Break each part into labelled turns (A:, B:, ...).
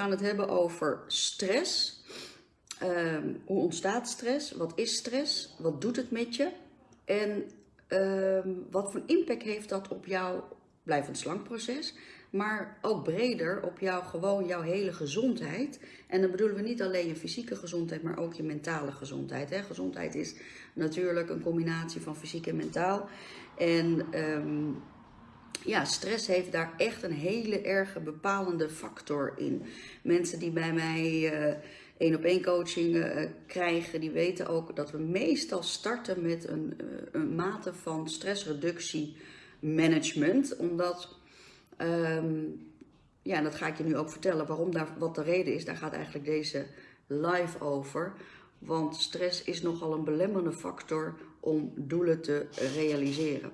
A: gaan het hebben over stress. Ehm, hoe ontstaat stress? Wat is stress? Wat doet het met je? En ehm, wat voor impact heeft dat op jouw blijvend slankproces? Maar ook breder op jou, gewoon jouw hele gezondheid. En dan bedoelen we niet alleen je fysieke gezondheid, maar ook je mentale gezondheid. Hè? Gezondheid is natuurlijk een combinatie van fysiek en mentaal. En ehm, ja, stress heeft daar echt een hele erge bepalende factor in. Mensen die bij mij uh, één op één coaching uh, krijgen, die weten ook dat we meestal starten met een, uh, een mate van stressreductie management. Omdat, um, ja, dat ga ik je nu ook vertellen waarom daar, wat de reden is. Daar gaat eigenlijk deze live over. Want stress is nogal een belemmerende factor om doelen te realiseren.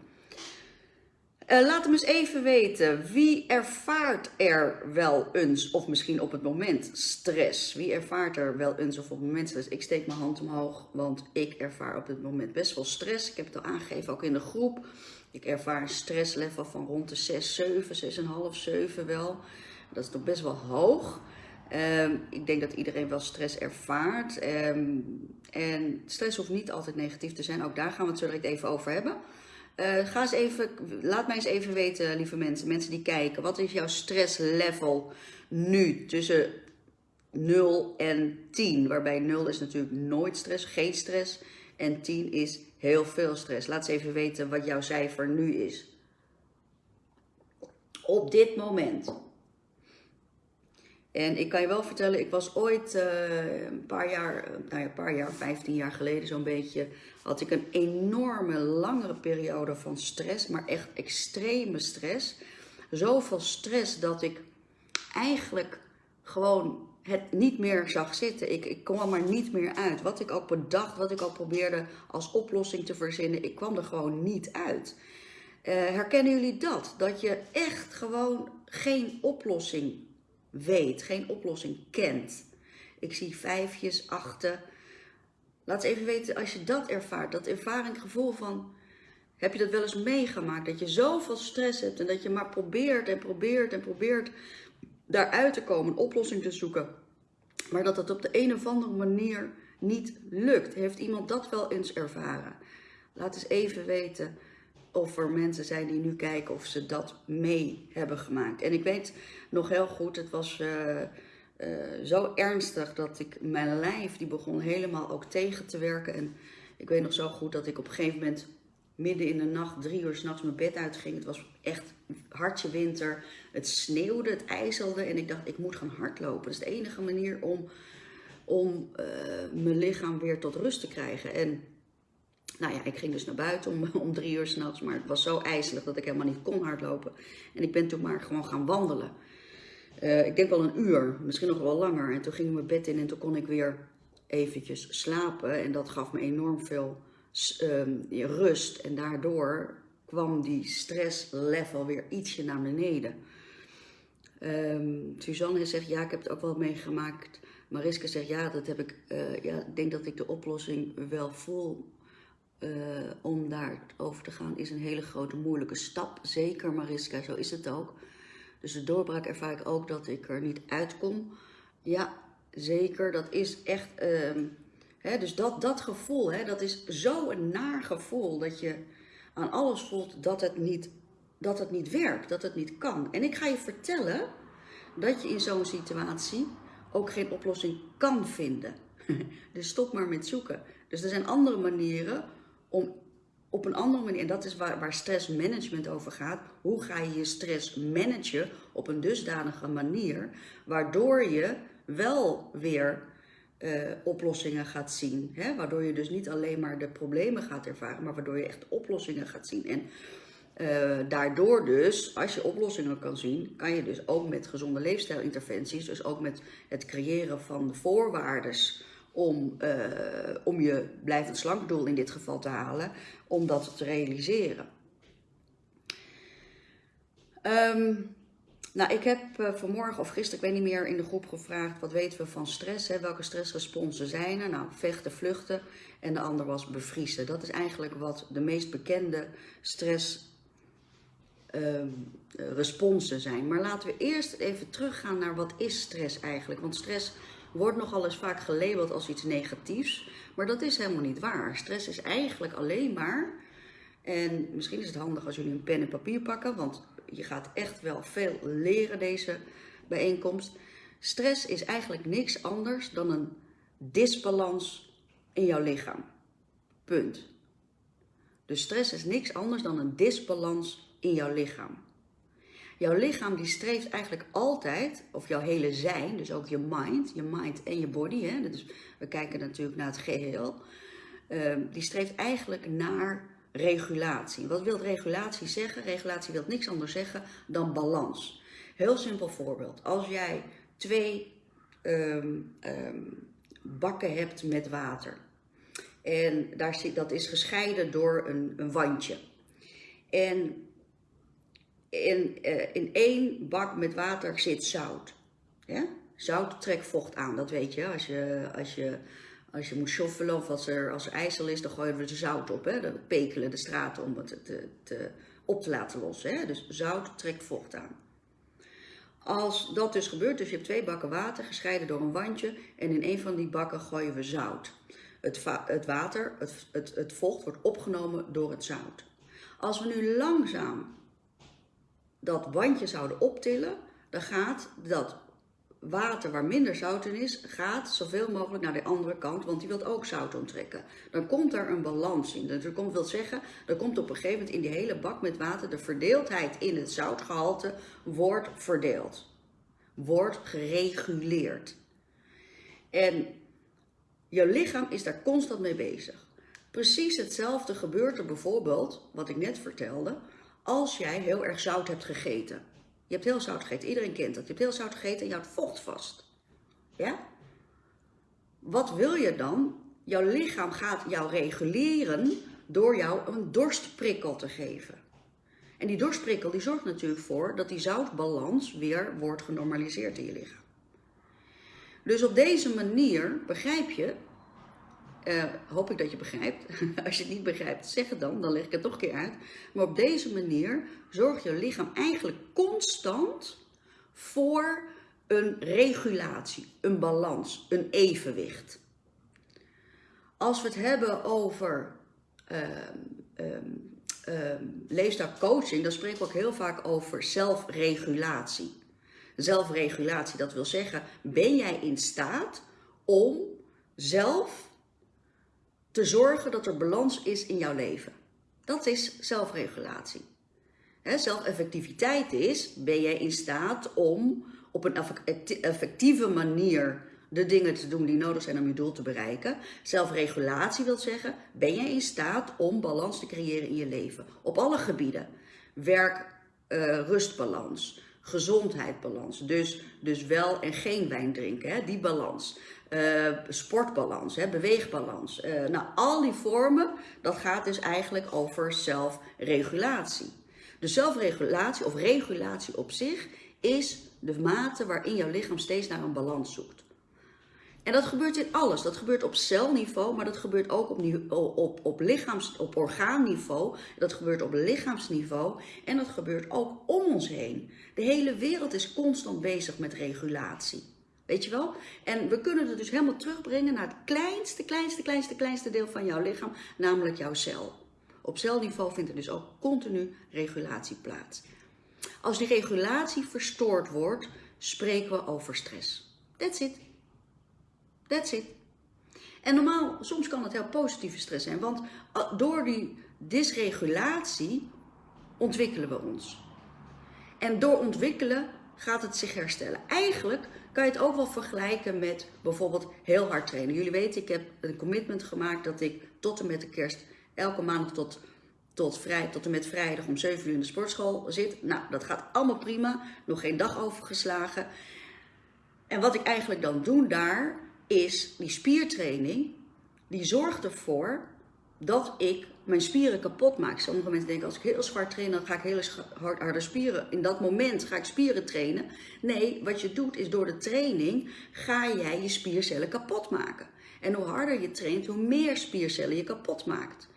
A: Uh, laat hem eens even weten, wie ervaart er wel eens, of misschien op het moment, stress? Wie ervaart er wel eens of op het moment stress? Ik steek mijn hand omhoog, want ik ervaar op dit moment best wel stress. Ik heb het al aangegeven, ook in de groep. Ik ervaar een stresslevel van rond de 6, 7, 6,5, 7 wel. Dat is toch best wel hoog. Um, ik denk dat iedereen wel stress ervaart. Um, en stress hoeft niet altijd negatief te zijn. Ook daar gaan we het zo direct even over hebben. Uh, ga eens even, laat mij eens even weten, lieve mensen, mensen die kijken. Wat is jouw stresslevel nu tussen 0 en 10? Waarbij 0 is natuurlijk nooit stress, geen stress. En 10 is heel veel stress. Laat eens even weten wat jouw cijfer nu is. Op dit moment. En ik kan je wel vertellen, ik was ooit uh, een paar jaar, nou ja, een paar jaar, 15 jaar geleden zo'n beetje, had ik een enorme langere periode van stress, maar echt extreme stress. Zoveel stress dat ik eigenlijk gewoon het niet meer zag zitten. Ik, ik kwam er niet meer uit. Wat ik ook bedacht, wat ik ook probeerde als oplossing te verzinnen, ik kwam er gewoon niet uit. Uh, herkennen jullie dat? Dat je echt gewoon geen oplossing weet, geen oplossing kent. Ik zie vijfjes, achten. Laat eens even weten als je dat ervaart, dat ervaring, gevoel van, heb je dat wel eens meegemaakt? Dat je zoveel stress hebt en dat je maar probeert en probeert en probeert daaruit te komen, een oplossing te zoeken. Maar dat dat op de een of andere manier niet lukt. Heeft iemand dat wel eens ervaren? Laat eens even weten of er mensen zijn die nu kijken of ze dat mee hebben gemaakt. En ik weet nog heel goed, het was uh, uh, zo ernstig dat ik mijn lijf, die begon helemaal ook tegen te werken. En ik weet nog zo goed dat ik op een gegeven moment midden in de nacht, drie uur s'nachts mijn bed uitging. Het was echt hartje winter. Het sneeuwde, het ijzelde en ik dacht, ik moet gaan hardlopen. Dat is de enige manier om, om uh, mijn lichaam weer tot rust te krijgen. En nou ja, ik ging dus naar buiten om, om drie uur s'nachts, maar het was zo ijzelig dat ik helemaal niet kon hardlopen. En ik ben toen maar gewoon gaan wandelen. Uh, ik denk wel een uur, misschien nog wel langer. En toen ging ik mijn bed in en toen kon ik weer eventjes slapen. En dat gaf me enorm veel um, rust. En daardoor kwam die stresslevel weer ietsje naar beneden. Um, Suzanne zegt, ja, ik heb het ook wel meegemaakt. Mariska zegt, ja, dat heb ik, uh, ja, ik denk dat ik de oplossing wel voel om daar over te gaan is een hele grote moeilijke stap. Zeker Mariska, zo is het ook. Dus de doorbraak ervaar ik ook dat ik er niet uitkom. Ja, zeker. Dat is echt... Uh, hè, dus dat, dat gevoel, hè, dat is zo'n naar gevoel dat je aan alles voelt dat het, niet, dat het niet werkt, dat het niet kan. En ik ga je vertellen dat je in zo'n situatie ook geen oplossing kan vinden. dus stop maar met zoeken. Dus er zijn andere manieren om op een andere manier, en dat is waar, waar stressmanagement over gaat, hoe ga je je stress managen op een dusdanige manier, waardoor je wel weer uh, oplossingen gaat zien. Hè? Waardoor je dus niet alleen maar de problemen gaat ervaren, maar waardoor je echt oplossingen gaat zien. En uh, daardoor dus, als je oplossingen kan zien, kan je dus ook met gezonde leefstijlinterventies, dus ook met het creëren van de voorwaarden om, uh, om je blijvend slankdoel in dit geval te halen, om dat te realiseren. Um, nou, ik heb uh, vanmorgen of gisteren, ik weet niet meer, in de groep gevraagd, wat weten we van stress? Hè? Welke stressresponsen zijn er? Nou, vechten, vluchten en de ander was bevriezen. Dat is eigenlijk wat de meest bekende stress ehm, responsen zijn. Maar laten we eerst even teruggaan naar wat is stress eigenlijk. Want stress wordt nogal eens vaak gelabeld als iets negatiefs. Maar dat is helemaal niet waar. Stress is eigenlijk alleen maar. En misschien is het handig als jullie een pen en papier pakken, want je gaat echt wel veel leren deze bijeenkomst. Stress is eigenlijk niks anders dan een disbalans in jouw lichaam. Punt. Dus stress is niks anders dan een disbalans in jouw lichaam. Jouw lichaam die streeft eigenlijk altijd, of jouw hele zijn, dus ook je mind, je mind en je body, hè, dus we kijken natuurlijk naar het geheel, die streeft eigenlijk naar regulatie. Wat wil regulatie zeggen? Regulatie wil niks anders zeggen dan balans. Heel simpel voorbeeld. Als jij twee um, um, bakken hebt met water. En daar dat is gescheiden door een, een wandje. En in, uh, in één bak met water zit zout. Ja? Zout trekt vocht aan, dat weet je. Als je, als je, als je moet shoffelen of als er, als er is, dan gooien we zout op. Hè? Dan pekelen de straten om het te, te, op te laten lossen. Hè? Dus zout trekt vocht aan. Als dat dus gebeurt, dus je hebt twee bakken water gescheiden door een wandje en in een van die bakken gooien we zout. Het, het water, het, het vocht wordt opgenomen door het zout. Als we nu langzaam dat wandje zouden optillen, dan gaat dat water waar minder zout in is, gaat zoveel mogelijk naar de andere kant, want die wil ook zout onttrekken. Dan komt er een balans in. Dat wil zeggen, er komt op een gegeven moment in die hele bak met water de verdeeldheid in het zoutgehalte wordt verdeeld. Wordt gereguleerd. En je lichaam is daar constant mee bezig. Precies hetzelfde gebeurt er bijvoorbeeld, wat ik net vertelde, als jij heel erg zout hebt gegeten. Je hebt heel zout gegeten, iedereen kent dat. Je hebt heel zout gegeten en je houdt vocht vast. Ja? Wat wil je dan? Jouw lichaam gaat jou reguleren door jou een dorstprikkel te geven. En die dorstprikkel die zorgt natuurlijk voor dat die zoutbalans weer wordt genormaliseerd in je lichaam. Dus op deze manier begrijp je uh, hoop ik dat je begrijpt. Als je het niet begrijpt, zeg het dan, dan leg ik het toch een keer uit. Maar op deze manier zorgt je lichaam eigenlijk constant voor een regulatie, een balans, een evenwicht. Als we het hebben over uh, dan spreken we ook heel vaak over zelfregulatie. Zelfregulatie, dat wil zeggen, ben jij in staat om zelf te zorgen dat er balans is in jouw leven. Dat is zelfregulatie. zelfeffectiviteit is, ben jij in staat om op een effectieve manier de dingen te doen die nodig zijn om je doel te bereiken. Zelfregulatie wil zeggen, ben jij in staat om balans te creëren in je leven. Op alle gebieden. Werk, uh, rustbalans, gezondheidsbalans. Dus, dus wel en geen wijn drinken, hè, die balans. Uh, sportbalans, hè, beweegbalans. Uh, nou, al die vormen, dat gaat dus eigenlijk over zelfregulatie. De zelfregulatie of regulatie op zich is de mate waarin jouw lichaam steeds naar een balans zoekt. En dat gebeurt in alles. Dat gebeurt op celniveau, maar dat gebeurt ook op, op, op, op orgaanniveau. Dat gebeurt op lichaamsniveau en dat gebeurt ook om ons heen. De hele wereld is constant bezig met regulatie. Weet je wel? En we kunnen het dus helemaal terugbrengen naar het kleinste, kleinste, kleinste, kleinste deel van jouw lichaam, namelijk jouw cel. Op celniveau vindt er dus ook continu regulatie plaats. Als die regulatie verstoord wordt, spreken we over stress. That's it. That's it. En normaal, soms kan het heel positieve stress zijn, want uh, door die dysregulatie ontwikkelen we ons. En door ontwikkelen gaat het zich herstellen. Eigenlijk kan je het ook wel vergelijken met bijvoorbeeld heel hard trainen. Jullie weten, ik heb een commitment gemaakt dat ik tot en met de kerst elke maandag tot, tot, vrij, tot en met vrijdag om 7 uur in de sportschool zit. Nou, dat gaat allemaal prima. Nog geen dag overgeslagen. En wat ik eigenlijk dan doe daar, is die spiertraining, die zorgt ervoor dat ik mijn spieren kapot maak. Sommige mensen denken, als ik heel zwaar train, dan ga ik heel hard harde spieren. In dat moment ga ik spieren trainen. Nee, wat je doet is door de training ga jij je spiercellen kapot maken. En hoe harder je traint, hoe meer spiercellen je kapot maakt.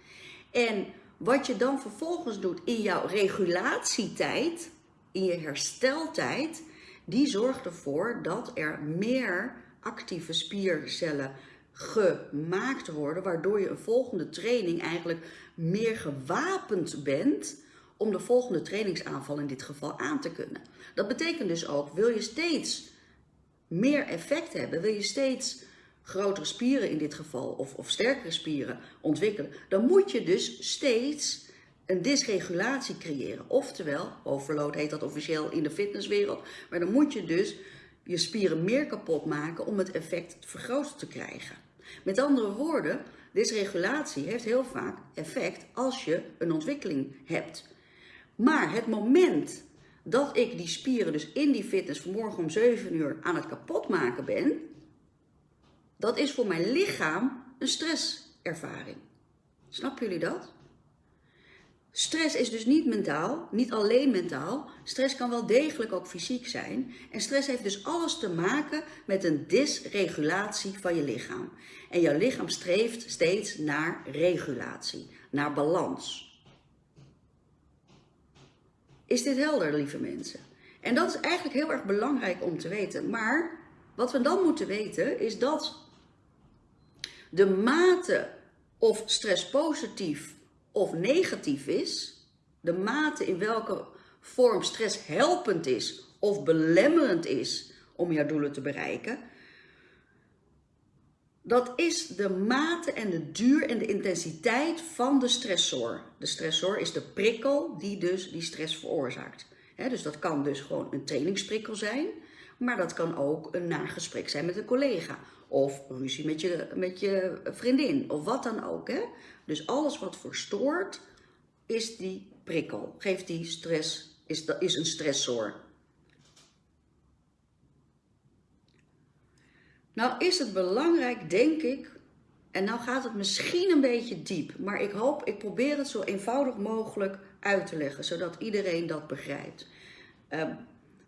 A: En wat je dan vervolgens doet in jouw regulatietijd, in je hersteltijd, die zorgt ervoor dat er meer actieve spiercellen gemaakt worden, waardoor je een volgende training eigenlijk meer gewapend bent om de volgende trainingsaanval in dit geval aan te kunnen. Dat betekent dus ook, wil je steeds meer effect hebben, wil je steeds grotere spieren in dit geval, of, of sterkere spieren ontwikkelen, dan moet je dus steeds een dysregulatie creëren. Oftewel, overload heet dat officieel in de fitnesswereld, maar dan moet je dus je spieren meer kapot maken om het effect vergroot te krijgen. Met andere woorden, dysregulatie heeft heel vaak effect als je een ontwikkeling hebt. Maar het moment dat ik die spieren dus in die fitness vanmorgen om 7 uur aan het kapot maken ben, dat is voor mijn lichaam een stresservaring. Snappen jullie dat? Stress is dus niet mentaal, niet alleen mentaal. Stress kan wel degelijk ook fysiek zijn. En stress heeft dus alles te maken met een dysregulatie van je lichaam. En jouw lichaam streeft steeds naar regulatie, naar balans. Is dit helder, lieve mensen? En dat is eigenlijk heel erg belangrijk om te weten. Maar wat we dan moeten weten is dat de mate of stress positief of negatief is, de mate in welke vorm stress helpend is of belemmerend is om jouw doelen te bereiken, dat is de mate en de duur en de intensiteit van de stressor. De stressor is de prikkel die dus die stress veroorzaakt. dus dat kan dus gewoon een trainingsprikkel zijn, maar dat kan ook een nagesprek zijn met een collega. Of ruzie met je, met je vriendin, of wat dan ook. Hè? Dus alles wat verstoort, is die prikkel. Geeft die stress, is, is een stressor. Nou is het belangrijk, denk ik, en nou gaat het misschien een beetje diep, maar ik hoop, ik probeer het zo eenvoudig mogelijk uit te leggen, zodat iedereen dat begrijpt. Um,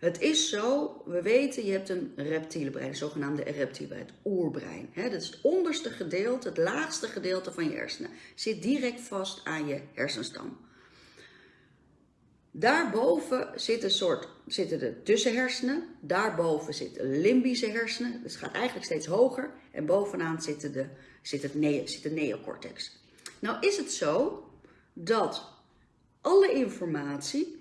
A: het is zo, we weten, je hebt een reptiele brein, het zogenaamde reptiele brein, het oerbrein. Dat is het onderste gedeelte, het laagste gedeelte van je hersenen. Zit direct vast aan je hersenstam. Daarboven zit een soort, zitten de tussenhersenen. Daarboven zitten limbische hersenen. Dus het gaat eigenlijk steeds hoger. En bovenaan zit, de, zit, het ne zit de neocortex. Nou is het zo dat alle informatie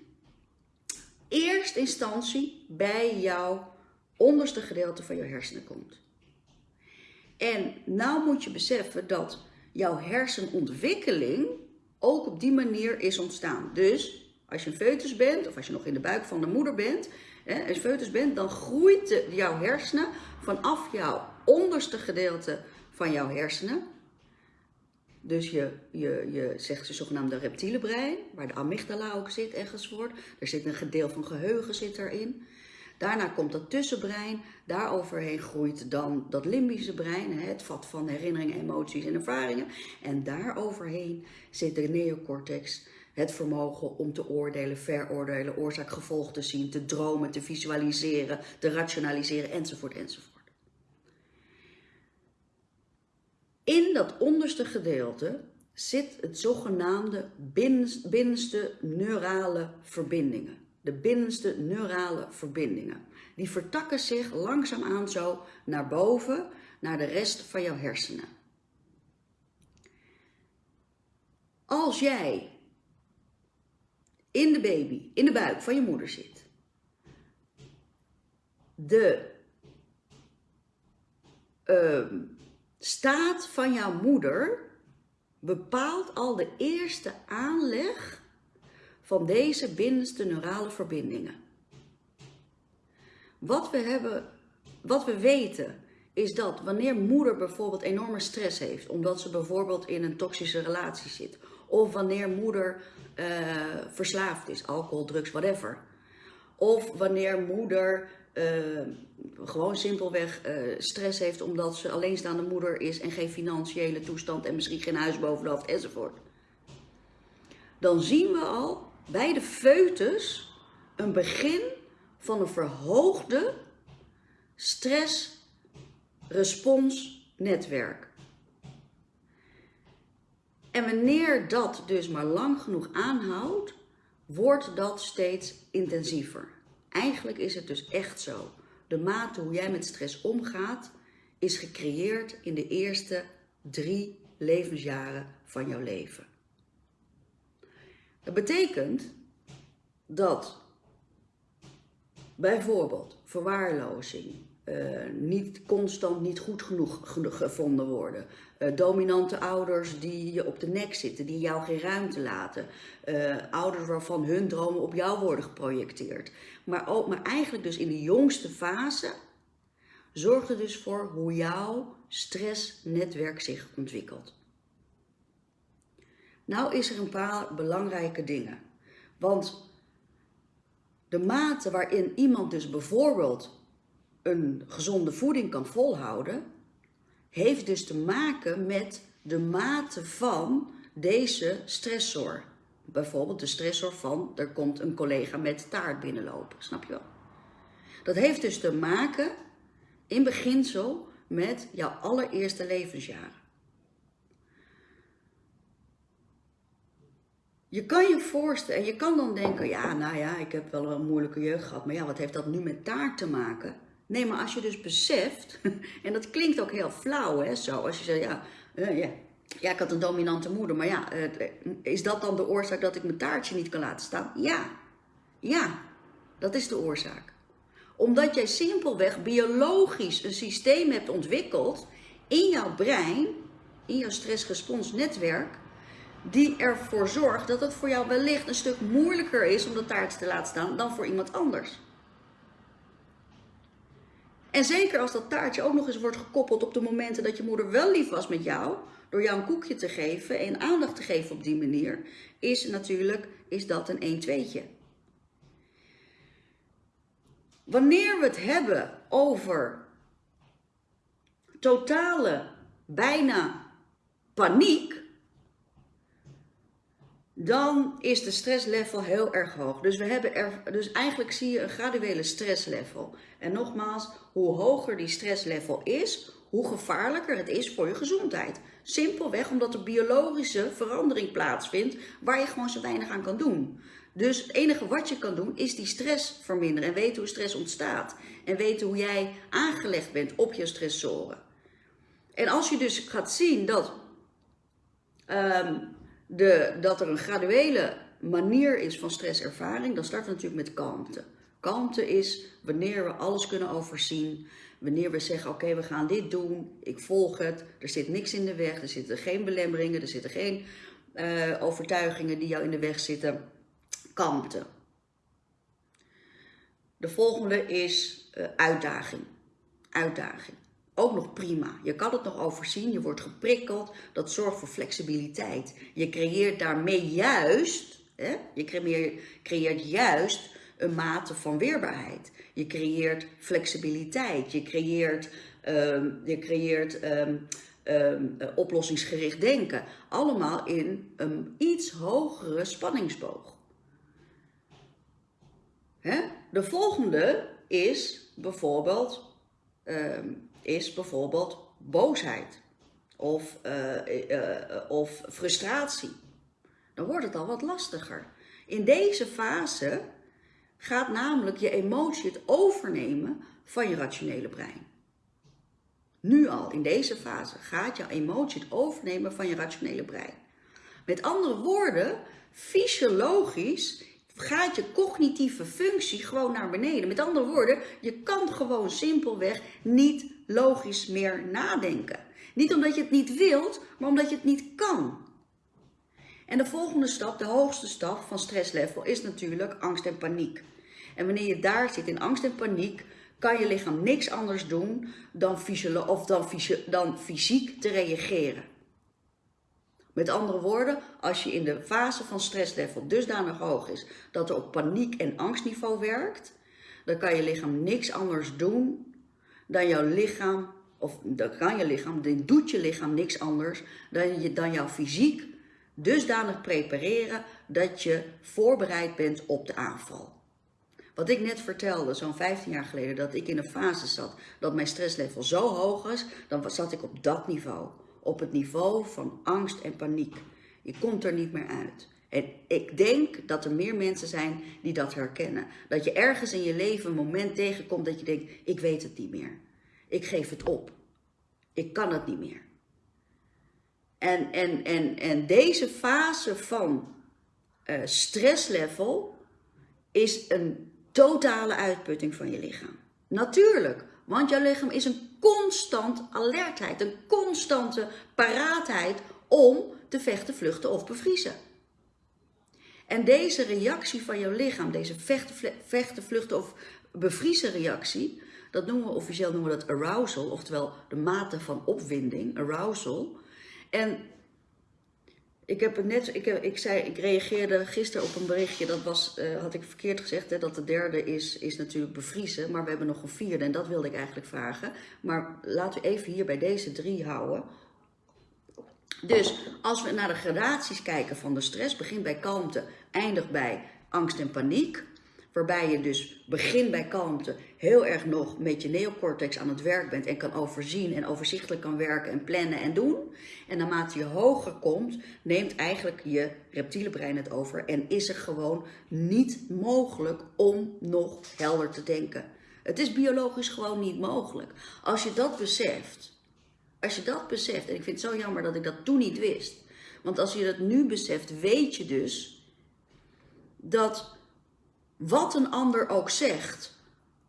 A: eerst instantie bij jouw onderste gedeelte van je hersenen komt. En nou moet je beseffen dat jouw hersenontwikkeling ook op die manier is ontstaan. Dus als je een foetus bent, of als je nog in de buik van de moeder bent, hè, als je foetus bent, dan groeit jouw hersenen vanaf jouw onderste gedeelte van jouw hersenen dus je, je, je zegt de zogenaamde reptiele brein, waar de amygdala ook zit enzovoort. Er zit een gedeelte van geheugen zit erin. Daarna komt dat tussenbrein. Daaroverheen groeit dan dat limbische brein, het vat van herinneringen, emoties en ervaringen. En daaroverheen zit de neocortex, het vermogen om te oordelen, veroordelen, oorzaak-gevolg te zien, te dromen, te visualiseren, te rationaliseren enzovoort enzovoort. In dat onderste gedeelte zit het zogenaamde binnenste neurale verbindingen. De binnenste neurale verbindingen. Die vertakken zich langzaamaan zo naar boven, naar de rest van jouw hersenen. Als jij in de baby, in de buik van je moeder zit, de uh, staat van jouw moeder bepaalt al de eerste aanleg van deze binnenste neurale verbindingen. Wat we, hebben, wat we weten is dat wanneer moeder bijvoorbeeld enorme stress heeft, omdat ze bijvoorbeeld in een toxische relatie zit, of wanneer moeder uh, verslaafd is, alcohol, drugs, whatever, of wanneer moeder uh, gewoon simpelweg uh, stress heeft omdat ze alleenstaande moeder is en geen financiële toestand en misschien geen huis boven de hoofd enzovoort. Dan zien we al bij de foetus een begin van een verhoogde stressresponsnetwerk. En wanneer dat dus maar lang genoeg aanhoudt, wordt dat steeds intensiever. Eigenlijk is het dus echt zo. De mate hoe jij met stress omgaat, is gecreëerd in de eerste drie levensjaren van jouw leven. Dat betekent dat bijvoorbeeld verwaarlozing, uh, niet constant niet goed genoeg gevonden worden. Uh, dominante ouders die je op de nek zitten, die jou geen ruimte laten. Uh, ouders waarvan hun dromen op jou worden geprojecteerd. Maar, ook, maar eigenlijk dus in de jongste fase zorgt er dus voor hoe jouw stressnetwerk zich ontwikkelt. Nou is er een paar belangrijke dingen. Want de mate waarin iemand dus bijvoorbeeld een gezonde voeding kan volhouden, heeft dus te maken met de mate van deze stressor. Bijvoorbeeld de stressor van, er komt een collega met taart binnenlopen, snap je wel? Dat heeft dus te maken, in beginsel, met jouw allereerste levensjaren. Je kan je voorstellen, en je kan dan denken, ja, nou ja, ik heb wel een moeilijke jeugd gehad, maar ja, wat heeft dat nu met taart te maken? Nee, maar als je dus beseft, en dat klinkt ook heel flauw, hè, zo, als je zegt, ja, uh, ja, ja, ik had een dominante moeder, maar ja, uh, is dat dan de oorzaak dat ik mijn taartje niet kan laten staan? Ja, ja, dat is de oorzaak. Omdat jij simpelweg biologisch een systeem hebt ontwikkeld in jouw brein, in jouw stressresponsnetwerk, die ervoor zorgt dat het voor jou wellicht een stuk moeilijker is om de taart te laten staan dan voor iemand anders. En zeker als dat taartje ook nog eens wordt gekoppeld op de momenten dat je moeder wel lief was met jou, door jou een koekje te geven en aandacht te geven op die manier, is natuurlijk is dat een 1-2'tje. Wanneer we het hebben over totale, bijna paniek, dan is de stresslevel heel erg hoog. Dus, we hebben er, dus eigenlijk zie je een graduele stresslevel. En nogmaals, hoe hoger die stresslevel is, hoe gevaarlijker het is voor je gezondheid. Simpelweg omdat er biologische verandering plaatsvindt waar je gewoon zo weinig aan kan doen. Dus het enige wat je kan doen is die stress verminderen en weten hoe stress ontstaat. En weten hoe jij aangelegd bent op je stressoren. En als je dus gaat zien dat um, de, dat er een graduele manier is van stresservaring, dan starten we natuurlijk met kalmte. Kalmte is wanneer we alles kunnen overzien, wanneer we zeggen, oké, we gaan dit doen, ik volg het, er zit niks in de weg, er zitten geen belemmeringen, er zitten geen uh, overtuigingen die jou in de weg zitten. Kalmte. De volgende is uh, uitdaging. Uitdaging ook nog prima. Je kan het nog overzien, je wordt geprikkeld, dat zorgt voor flexibiliteit. Je creëert daarmee juist, hè, je creëert, juist een mate van weerbaarheid. Je creëert flexibiliteit, je creëert, um, je creëert um, um, oplossingsgericht denken. Allemaal in een iets hogere spanningsboog. Hè? De volgende is bijvoorbeeld is bijvoorbeeld boosheid of, uh, uh, of frustratie. Dan wordt het al wat lastiger. In deze fase gaat namelijk je emotie het overnemen van je rationele brein. Nu al, in deze fase, gaat jouw emotie het overnemen van je rationele brein. Met andere woorden, fysiologisch gaat je cognitieve functie gewoon naar beneden. Met andere woorden, je kan gewoon simpelweg niet logisch meer nadenken. Niet omdat je het niet wilt, maar omdat je het niet kan. En de volgende stap, de hoogste stap van stresslevel, is natuurlijk angst en paniek. En wanneer je daar zit in angst en paniek, kan je lichaam niks anders doen dan, of dan, dan fysiek te reageren. Met andere woorden, als je in de fase van stresslevel dusdanig hoog is dat er op paniek- en angstniveau werkt, dan kan je lichaam niks anders doen dan jouw lichaam, of dan kan je lichaam, dan doet je lichaam niks anders dan, je, dan jouw fysiek dusdanig prepareren dat je voorbereid bent op de aanval. Wat ik net vertelde, zo'n 15 jaar geleden, dat ik in een fase zat dat mijn stresslevel zo hoog was, dan zat ik op dat niveau op het niveau van angst en paniek. Je komt er niet meer uit. En ik denk dat er meer mensen zijn die dat herkennen. Dat je ergens in je leven een moment tegenkomt dat je denkt, ik weet het niet meer. Ik geef het op. Ik kan het niet meer. En, en, en, en deze fase van uh, stresslevel is een totale uitputting van je lichaam. Natuurlijk, want jouw lichaam is een constant alertheid, een constante paraatheid om te vechten, vluchten of bevriezen. En deze reactie van jouw lichaam, deze vechten, vechten vluchten of bevriezen reactie, dat noemen we officieel noemen we dat arousal, oftewel de mate van opwinding, arousal. En ik heb het net, ik, heb, ik, zei, ik reageerde gisteren op een berichtje, dat was, uh, had ik verkeerd gezegd, hè, dat de derde is, is natuurlijk bevriezen, maar we hebben nog een vierde en dat wilde ik eigenlijk vragen. Maar laten we even hier bij deze drie houden. Dus als we naar de gradaties kijken van de stress, begint bij kalmte, eindigt bij angst en paniek. Waarbij je dus begint bij kalmte heel erg nog met je neocortex aan het werk bent en kan overzien en overzichtelijk kan werken en plannen en doen. En naarmate je hoger komt, neemt eigenlijk je reptiele brein het over en is er gewoon niet mogelijk om nog helder te denken. Het is biologisch gewoon niet mogelijk. Als je dat beseft, als je dat beseft, en ik vind het zo jammer dat ik dat toen niet wist. Want als je dat nu beseft, weet je dus dat wat een ander ook zegt,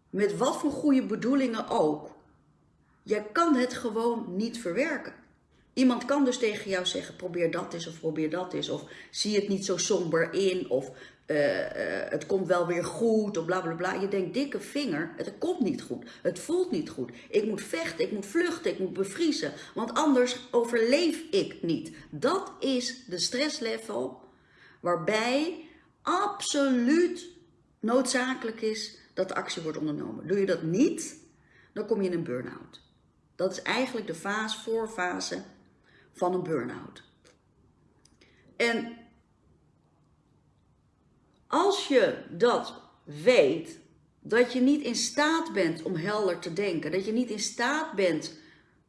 A: met wat voor goede bedoelingen ook, jij kan het gewoon niet verwerken. Iemand kan dus tegen jou zeggen, probeer dat eens of probeer dat eens. Of zie het niet zo somber in. Of uh, uh, het komt wel weer goed. Of bla bla bla. Je denkt, dikke vinger, het komt niet goed. Het voelt niet goed. Ik moet vechten, ik moet vluchten, ik moet bevriezen. Want anders overleef ik niet. Dat is de stresslevel waarbij absoluut noodzakelijk is dat de actie wordt ondernomen. Doe je dat niet, dan kom je in een burn-out. Dat is eigenlijk de fase, voorfase van een burn-out. En als je dat weet, dat je niet in staat bent om helder te denken, dat je niet in staat bent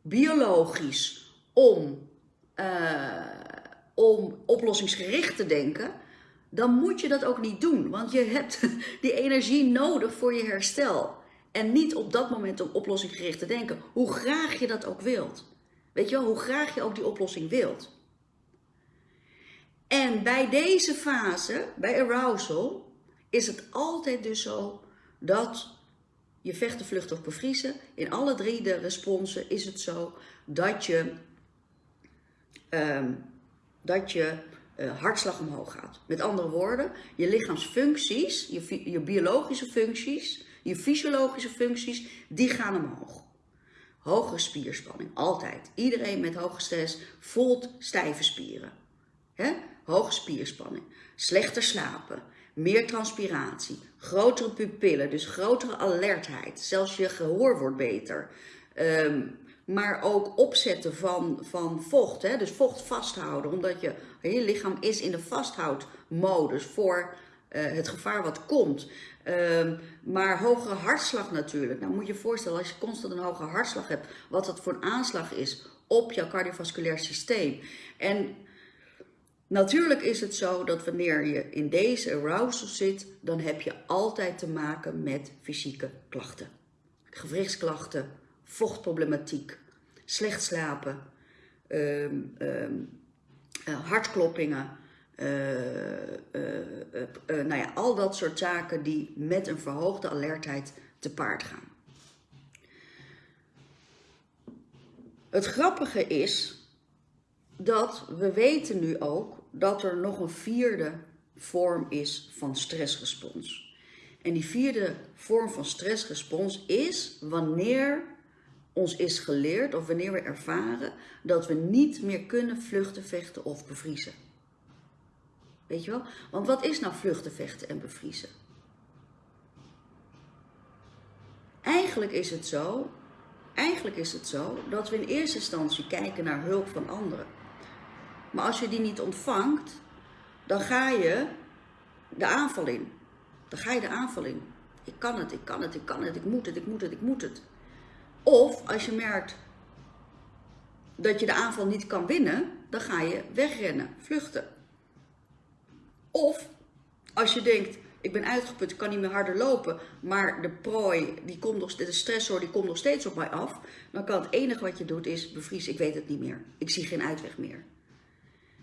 A: biologisch om, uh, om oplossingsgericht te denken, dan moet je dat ook niet doen. Want je hebt die energie nodig voor je herstel. En niet op dat moment om oplossingsgericht te denken, hoe graag je dat ook wilt. Weet je wel, hoe graag je ook die oplossing wilt. En bij deze fase, bij arousal, is het altijd dus zo dat je vechten, vluchten of bevriezen, in alle drie de responsen is het zo dat je, um, dat je uh, hartslag omhoog gaat. Met andere woorden, je lichaamsfuncties, je, je biologische functies, je fysiologische functies, die gaan omhoog. Hoge spierspanning, altijd. Iedereen met hoge stress voelt stijve spieren. He? Hoge spierspanning, slechter slapen, meer transpiratie, grotere pupillen, dus grotere alertheid. Zelfs je gehoor wordt beter. Um, maar ook opzetten van, van vocht. Hè? Dus vocht vasthouden, omdat je, je lichaam is in de vasthoudmodus voor uh, het gevaar wat komt. Uh, maar hogere hartslag natuurlijk. Nou moet je je voorstellen, als je constant een hoge hartslag hebt, wat dat voor een aanslag is op jouw cardiovasculair systeem. En natuurlijk is het zo dat wanneer je in deze arousal zit, dan heb je altijd te maken met fysieke klachten. Gewrichtsklachten, vochtproblematiek, slecht slapen, um, um, uh, hartkloppingen, nou ja, al dat soort zaken die met een verhoogde alertheid te paard gaan. Het grappige is dat we weten nu ook dat er nog een vierde vorm is van stressrespons. En die vierde vorm van stressrespons is wanneer ons is geleerd of wanneer we ervaren dat we niet meer kunnen vluchten, vechten of bevriezen. Want wat is nou vluchten, vechten en bevriezen? Eigenlijk is het zo, eigenlijk is het zo dat we in eerste instantie kijken naar hulp van anderen. Maar als je die niet ontvangt, dan ga je de aanval in. Dan ga je de aanval in. Ik kan het, ik kan het, ik kan het, ik moet het, ik moet het, ik moet het. Of als je merkt dat je de aanval niet kan winnen, dan ga je wegrennen, vluchten. Of als je denkt, ik ben uitgeput, ik kan niet meer harder lopen, maar de prooi, die komt nog, de stressor, die komt nog steeds op mij af. Dan kan het enige wat je doet is bevriezen, ik weet het niet meer. Ik zie geen uitweg meer.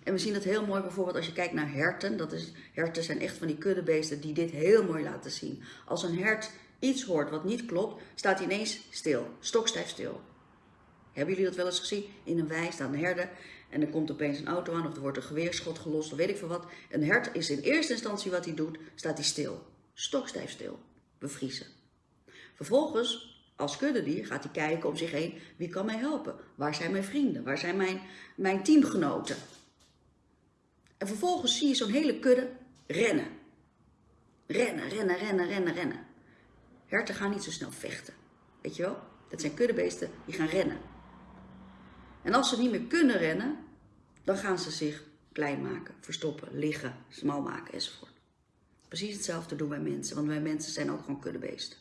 A: En we zien dat heel mooi bijvoorbeeld als je kijkt naar herten. Dat is, herten zijn echt van die kuddebeesten die dit heel mooi laten zien. Als een hert iets hoort wat niet klopt, staat hij ineens stil, stokstijf stil. Hebben jullie dat wel eens gezien? In een wei staan herden en er komt opeens een auto aan of er wordt een geweerschot gelost of weet ik veel wat. Een hert is in eerste instantie wat hij doet, staat hij stil. Stokstijf stil. Bevriezen. Vervolgens, als kuddedier, gaat hij kijken om zich heen. Wie kan mij helpen? Waar zijn mijn vrienden? Waar zijn mijn, mijn teamgenoten? En vervolgens zie je zo'n hele kudde rennen. Rennen, rennen, rennen, rennen, rennen. Herten gaan niet zo snel vechten. Weet je wel? Dat zijn kuddebeesten die gaan rennen. En als ze niet meer kunnen rennen, dan gaan ze zich klein maken, verstoppen, liggen, smal maken enzovoort. Precies hetzelfde doen wij mensen, want wij mensen zijn ook gewoon kuddebeesten.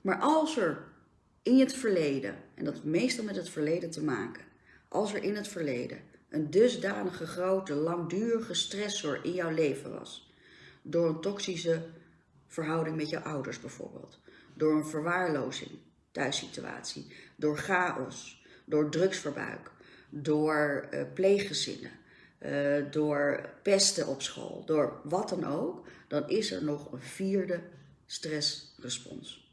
A: Maar als er in het verleden, en dat heeft meestal met het verleden te maken, als er in het verleden een dusdanige grote, langdurige stressor in jouw leven was, door een toxische verhouding met jouw ouders bijvoorbeeld, door een verwaarlozing, thuissituatie, door chaos, door drugsverbruik, door uh, pleeggezinnen, uh, door pesten op school, door wat dan ook, dan is er nog een vierde stressrespons.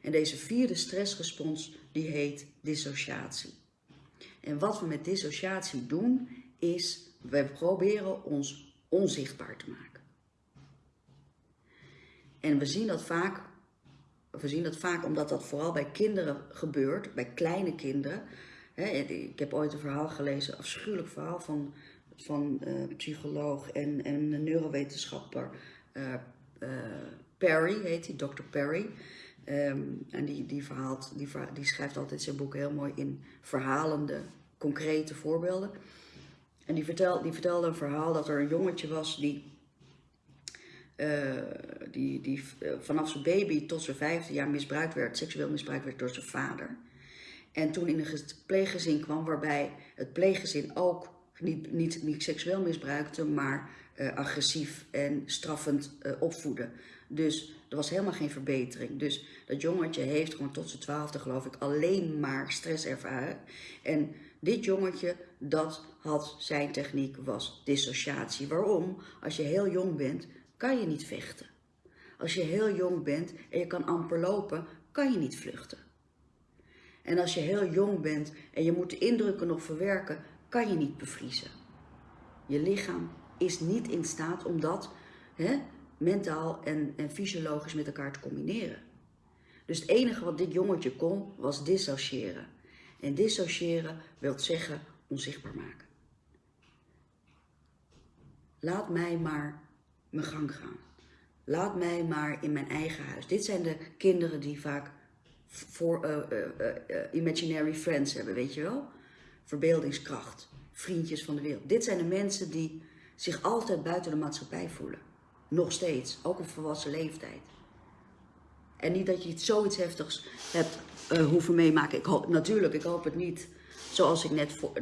A: En deze vierde stressrespons die heet dissociatie. En wat we met dissociatie doen is, we proberen ons onzichtbaar te maken. En we zien dat vaak we zien dat vaak omdat dat vooral bij kinderen gebeurt, bij kleine kinderen. ik heb ooit een verhaal gelezen, een afschuwelijk verhaal van, van uh, psycholoog en, en neurowetenschapper uh, uh, Perry, heet hij, Dr. Perry. Ehm, en die, die, verhaalt, die, die schrijft altijd zijn boeken heel mooi in verhalende, concrete voorbeelden. En die, vertel, die vertelde een verhaal dat er een jongetje was die uh, die, die uh, vanaf zijn baby tot zijn vijfde jaar misbruikt werd, seksueel misbruikt werd door zijn vader. En toen in een pleeggezin kwam waarbij het pleeggezin ook niet, niet, niet seksueel misbruikte, maar uh, agressief en straffend opvoedde. Dus er was helemaal geen verbetering. Dus dat jongetje heeft gewoon tot zijn twaalfde geloof ik alleen maar stress ervaren. En dit jongetje, dat had zijn techniek, was dissociatie. Waarom? Als je heel jong bent, kan je niet vechten. Als je heel jong bent en je kan amper lopen, kan je niet vluchten. En als je heel jong bent en je moet de indrukken nog verwerken, kan je niet bevriezen. Je lichaam is niet in staat om dat hè, mentaal en, en fysiologisch met elkaar te combineren. Dus het enige wat dit jongetje kon, was dissociëren. En dissociëren wil zeggen onzichtbaar maken. Laat mij maar mijn gang gaan. Laat mij maar in mijn eigen huis. Dit zijn de kinderen die vaak voor, uh, uh, imaginary friends hebben, weet je wel? Verbeeldingskracht, vriendjes van de wereld. Dit zijn de mensen die zich altijd buiten de maatschappij voelen. Nog steeds, ook op volwassen leeftijd. En niet dat je iets zoiets heftigs hebt hoeven meemaken. Ik hoop, natuurlijk, ik hoop het niet. Zoals ik net voor,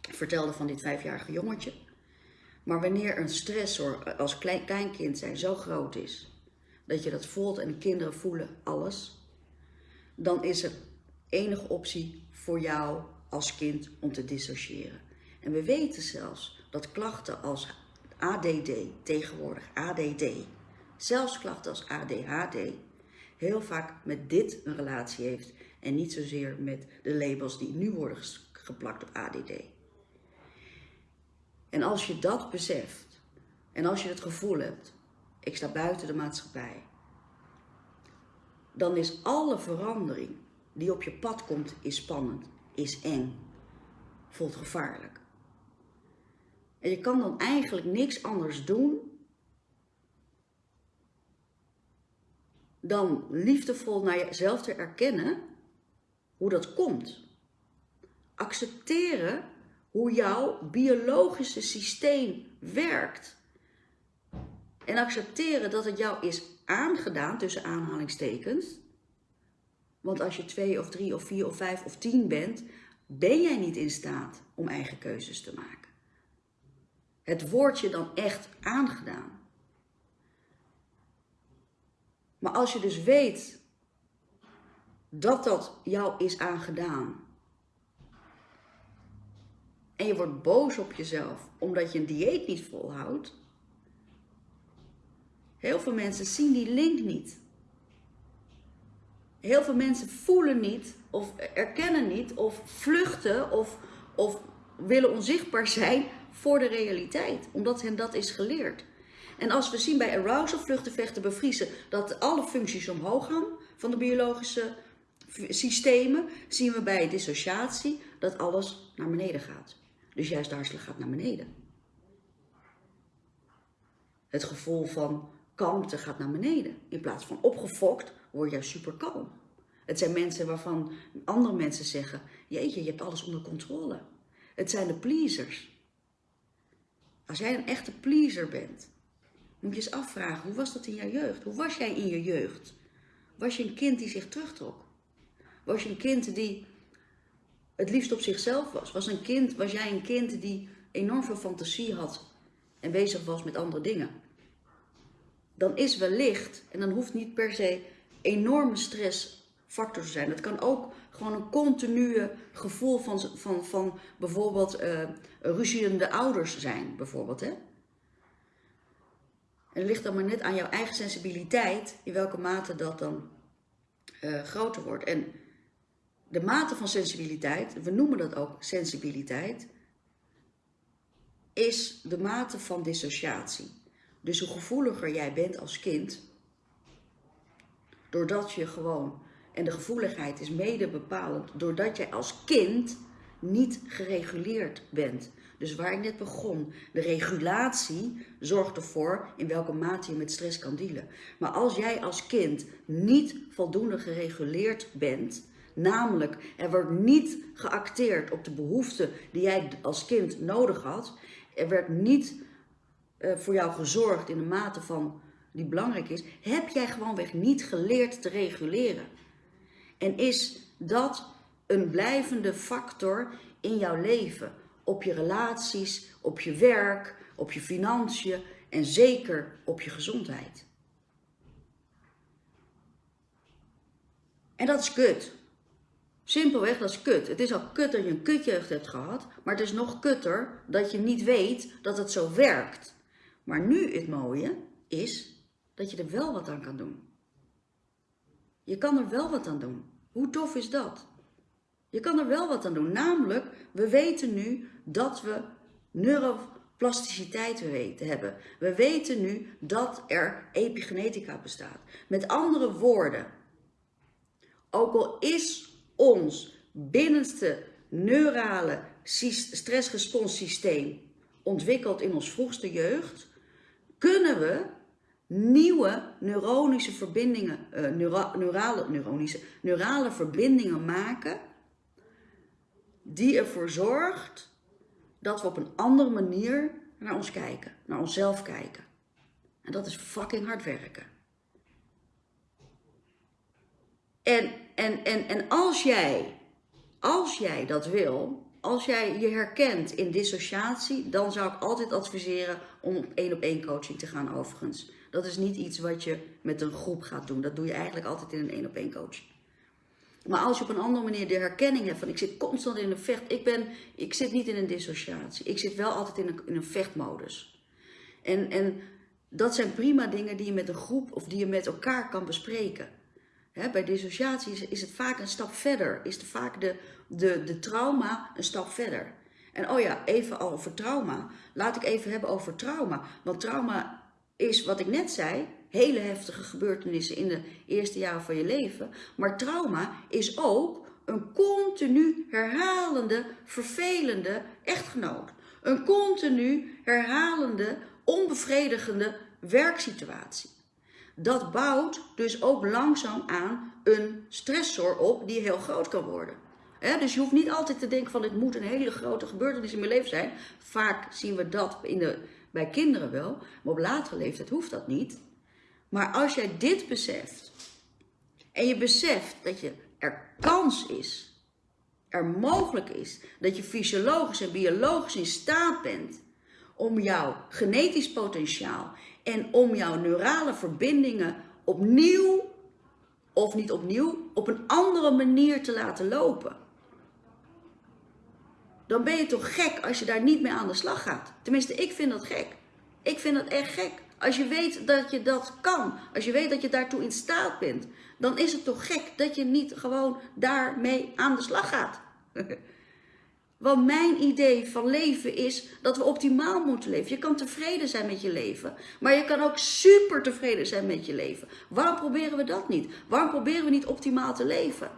A: vertelde van dit vijfjarige jongetje. Maar wanneer een stressor als klein, kleinkind zijn zo groot is, dat je dat voelt en de kinderen voelen alles, dan is er enige optie voor jou als kind om te dissociëren. En we weten zelfs dat klachten als ADD, tegenwoordig ADD, zelfs klachten als ADHD, heel vaak met dit een relatie heeft en niet zozeer met de labels die nu worden geplakt op ADD. En als je dat beseft en als je het gevoel hebt, ik sta buiten de maatschappij, dan is alle verandering die op je pad komt, is spannend, is eng, voelt gevaarlijk. En je kan dan eigenlijk niks anders doen dan liefdevol naar jezelf te erkennen hoe dat komt. Accepteren hoe jouw biologische systeem werkt. En accepteren dat het jou is aangedaan, tussen aanhalingstekens. Want als je twee of drie of vier of vijf of tien bent, ben jij niet in staat om eigen keuzes te maken. Het wordt je dan echt aangedaan. Maar als je dus weet dat dat jou is aangedaan. En je wordt boos op jezelf omdat je een dieet niet volhoudt. Heel veel mensen zien die link niet. Heel veel mensen voelen niet of erkennen niet of vluchten of, of willen onzichtbaar zijn voor de realiteit. Omdat hen dat is geleerd. En als we zien bij arousal, vluchten, vechten, bevriezen, dat alle functies omhoog gaan van de biologische systemen, zien we bij dissociatie dat alles naar beneden gaat. Dus juist de gaat naar beneden. Het gevoel van kalmte gaat naar beneden. In plaats van opgefokt word je super kalm. Het zijn mensen waarvan andere mensen zeggen, jeetje, je hebt alles onder controle. Het zijn de pleasers. Als jij een echte pleaser bent, moet je eens afvragen, hoe was dat in jouw jeugd? Hoe was jij in je jeugd? Was je een kind die zich terugtrok? Was je een kind die het liefst op zichzelf was? Was, een kind, was jij een kind die enorm veel fantasie had en bezig was met andere dingen? Dan is wellicht, en dan hoeft niet per se enorme stressfactor te zijn. Het kan ook gewoon een continue gevoel van, van, van bijvoorbeeld uh, ruziende ouders zijn, bijvoorbeeld. Hè? En het ligt dan maar net aan jouw eigen sensibiliteit in welke mate dat dan uh, groter wordt. En de mate van sensibiliteit, we noemen dat ook sensibiliteit, is de mate van dissociatie. Dus hoe gevoeliger jij bent als kind, doordat je gewoon, en de gevoeligheid is mede bepalend, doordat jij als kind niet gereguleerd bent. Dus waar ik net begon, de regulatie zorgt ervoor in welke mate je met stress kan dealen. Maar als jij als kind niet voldoende gereguleerd bent, namelijk er wordt niet geacteerd op de behoeften die jij als kind nodig had, er werd niet uh, voor jou gezorgd in de mate van die belangrijk is, heb jij gewoonweg niet geleerd te reguleren. En is dat een blijvende factor in jouw leven? op je relaties, op je werk, op je financiën en zeker op je gezondheid. En dat is kut. Simpelweg, dat is kut. Het is al kut dat je een kutjeugd hebt gehad, maar het is nog kutter dat je niet weet dat het zo werkt. Maar nu het mooie is dat je er wel wat aan kan doen. Je kan er wel wat aan doen. Hoe tof is dat? Je kan er wel wat aan doen. Namelijk, we weten nu dat we neuroplasticiteit hebben. We weten nu dat er epigenetica bestaat. Met andere woorden, ook al is ons binnenste neurale stressresponssysteem ontwikkeld in ons vroegste jeugd, kunnen we nieuwe neuronische verbindingen, uh, neurale, neuronische, neurale verbindingen maken die ervoor zorgt dat we op een andere manier naar ons kijken, naar onszelf kijken. En dat is fucking hard werken. En, en, en, en als jij, als jij dat wil, als jij je herkent in dissociatie, dan zou ik altijd adviseren om op één op één coaching te gaan overigens. Dat is niet iets wat je met een groep gaat doen. Dat doe je eigenlijk altijd in een één op één coaching. Maar als je op een andere manier de herkenning hebt van ik zit constant in een vecht, ik, ben, ik zit niet in een dissociatie. Ik zit wel altijd in een, in een vechtmodus. En, en dat zijn prima dingen die je met een groep of die je met elkaar kan bespreken. Bij dissociatie is, het vaak een stap verder, is vaak de, de, de trauma een stap verder. En oh ja, even over trauma. Laat ik even hebben over trauma. Want trauma is wat ik net zei, hele heftige gebeurtenissen in de eerste jaren van je leven. Maar trauma is ook een continu herhalende, vervelende echtgenoot. Een continu herhalende, onbevredigende werksituatie. Dat bouwt dus ook langzaam aan een stressor op die heel groot kan worden. dus je hoeft niet altijd te denken van het moet een hele grote gebeurtenis in mijn leven zijn. Vaak zien we dat in de, bij kinderen wel, maar op latere leeftijd hoeft dat niet. Maar als jij dit beseft en je beseft dat je er kans is, er mogelijk is dat je fysiologisch en biologisch in staat bent om jouw genetisch potentiaal en om jouw neurale verbindingen opnieuw, of niet opnieuw, op een andere manier te laten lopen. Dan ben je toch gek als je daar niet mee aan de slag gaat. Tenminste, ik vind dat gek. Ik vind dat echt gek. Als je weet dat je dat kan, als je weet dat je daartoe in staat bent, dan is het toch gek dat je niet gewoon daarmee aan de slag gaat. Want mijn idee van leven is dat we optimaal moeten leven. Je kan tevreden zijn met je leven, maar je kan ook super tevreden zijn met je leven. Waarom proberen we dat niet? Waarom proberen we niet optimaal te leven?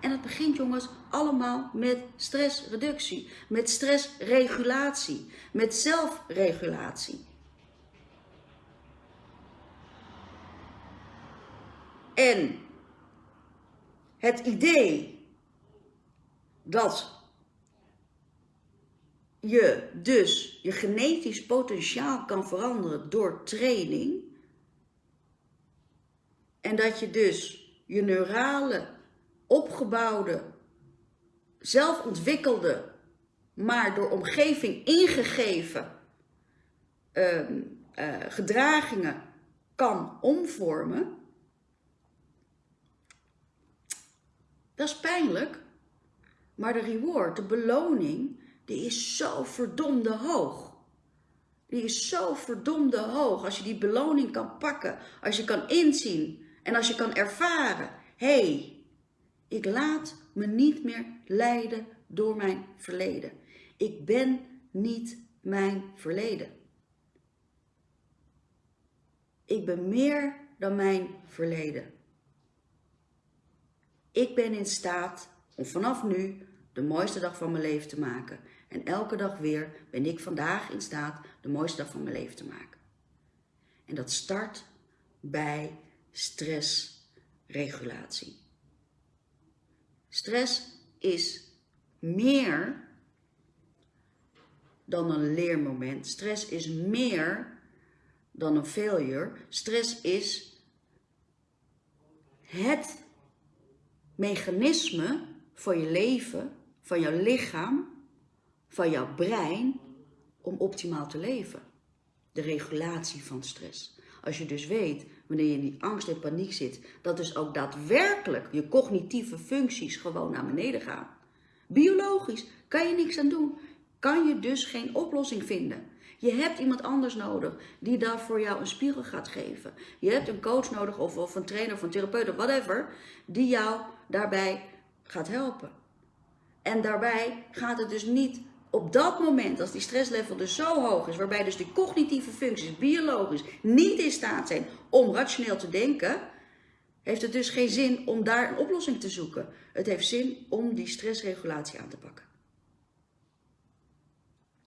A: En het begint jongens allemaal met stressreductie, met stressregulatie, met zelfregulatie. En het idee dat je dus je genetisch potentiaal kan veranderen door training. En dat je dus je neurale, opgebouwde, zelfontwikkelde, maar door omgeving ingegeven uh, uh, gedragingen kan omvormen. Dat is pijnlijk, maar de reward, de beloning, die is zo verdomde hoog. Die is zo verdomde hoog. Als je die beloning kan pakken, als je kan inzien en als je kan ervaren. Hé, hey, ik laat me niet meer leiden door mijn verleden. Ik ben niet mijn verleden. Ik ben meer dan mijn verleden. Ik ben in staat om vanaf nu de mooiste dag van mijn leven te maken. En elke dag weer ben ik vandaag in staat de mooiste dag van mijn leven te maken. En dat start bij stressregulatie. Stress is meer dan een leermoment. Stress is meer dan een failure. Stress is het mechanisme van je leven, van jouw lichaam, van jouw brein om optimaal te leven. De regulatie van stress. Als je dus weet, wanneer je in die angst en paniek zit, dat dus ook daadwerkelijk je cognitieve functies gewoon naar beneden gaan. Biologisch kan je niks aan doen. Kan je dus geen oplossing vinden. Je hebt iemand anders nodig die daar voor jou een spiegel gaat geven. Je hebt een coach nodig of, of een trainer of een therapeut of whatever, die jou daarbij gaat helpen. En daarbij gaat het dus niet op dat moment, als die stresslevel dus zo hoog is, waarbij dus die cognitieve functies biologisch niet in staat zijn om rationeel te denken, heeft het dus geen zin om daar een oplossing te zoeken. Het heeft zin om die stressregulatie aan te pakken.